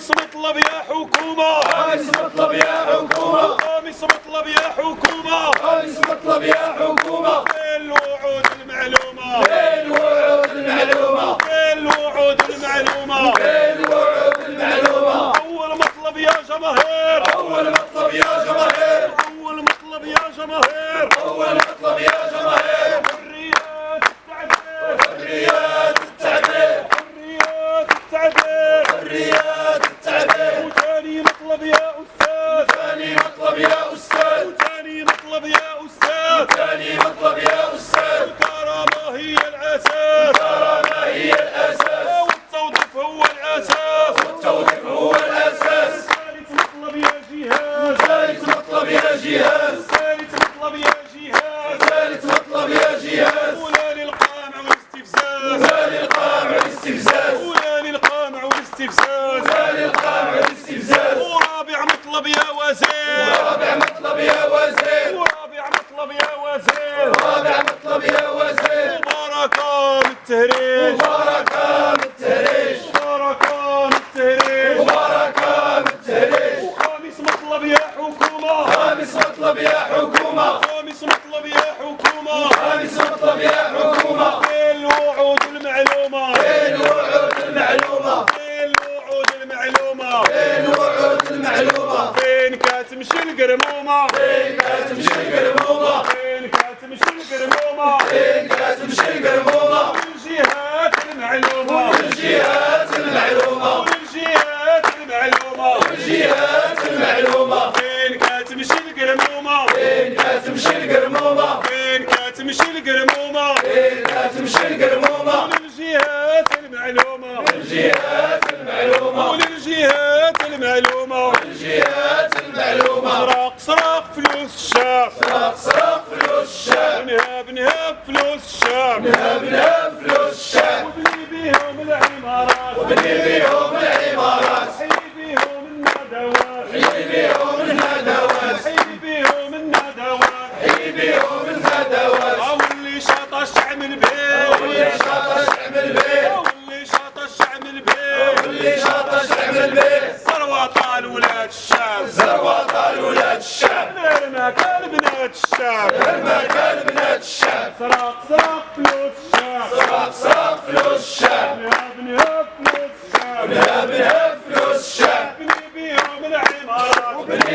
خامس مطلب يا حكومة. خامس مطلب يا حكومة. خامس مطلب يا حكومة. خامس مطلب يا حكومة. فين الوعود المعلومة؟ فين الوعود المعلومة؟ فين الوعود المعلومة؟ الأساس. الكرامة هي الأساس والتوظيف هو الأساس. والتوظيف هو الأساس. ثالث مطلب يا جهاز. ثالث مطلب يا جهاز. ثالث مطلب يا جهاز. ثالث مطلب يا جهاز. ولا للقمع والاستفزاز. ثاني القامع الاستفزاز ولا للقمع والاستفزاز. ثاني القامع الاستفزاز ورابع مطلب يا وزير. التهريج. مباركة من التهريج. مباركة من التهريج. مباركة من التهريج. وخامس مطلب يا حكومة. خامس مطلب يا حكومة. خامس مطلب يا حكومة. خامس مطلب يا حكومة. فين الوعود المعلومة؟ فين الوعود المعلومة؟ فين الوعود المعلومة؟ فين الوعود المعلومة؟ فين كاتمشي القرمومة فين كاتمشي القرمومة فين كاتمشي القرمومة فين كاتمشي القرمومة فين كاتمشي القرمومة فين كاتمشي القرمومة فين كاتمشي القرمومة الجهات المعلومة. الجهات المعلومة. وللجهات المعلومة. الجهات المعلومة. سراق سراق فلوس الشعب سرق سرق فلوس الشعب نهاب نهاب فلوس الشعب نهب نهب فلوس الشعب وبني بيهم العمارات. وبني بيهم الشعب زروة طال ولاد الشعب غير ما كان بنات الشعب ما كان بنات الشعب سراق سراق فلوس الشعب سرق سرق فلوس الشعب نهاب نهاب فلوس الشعب نهب نهب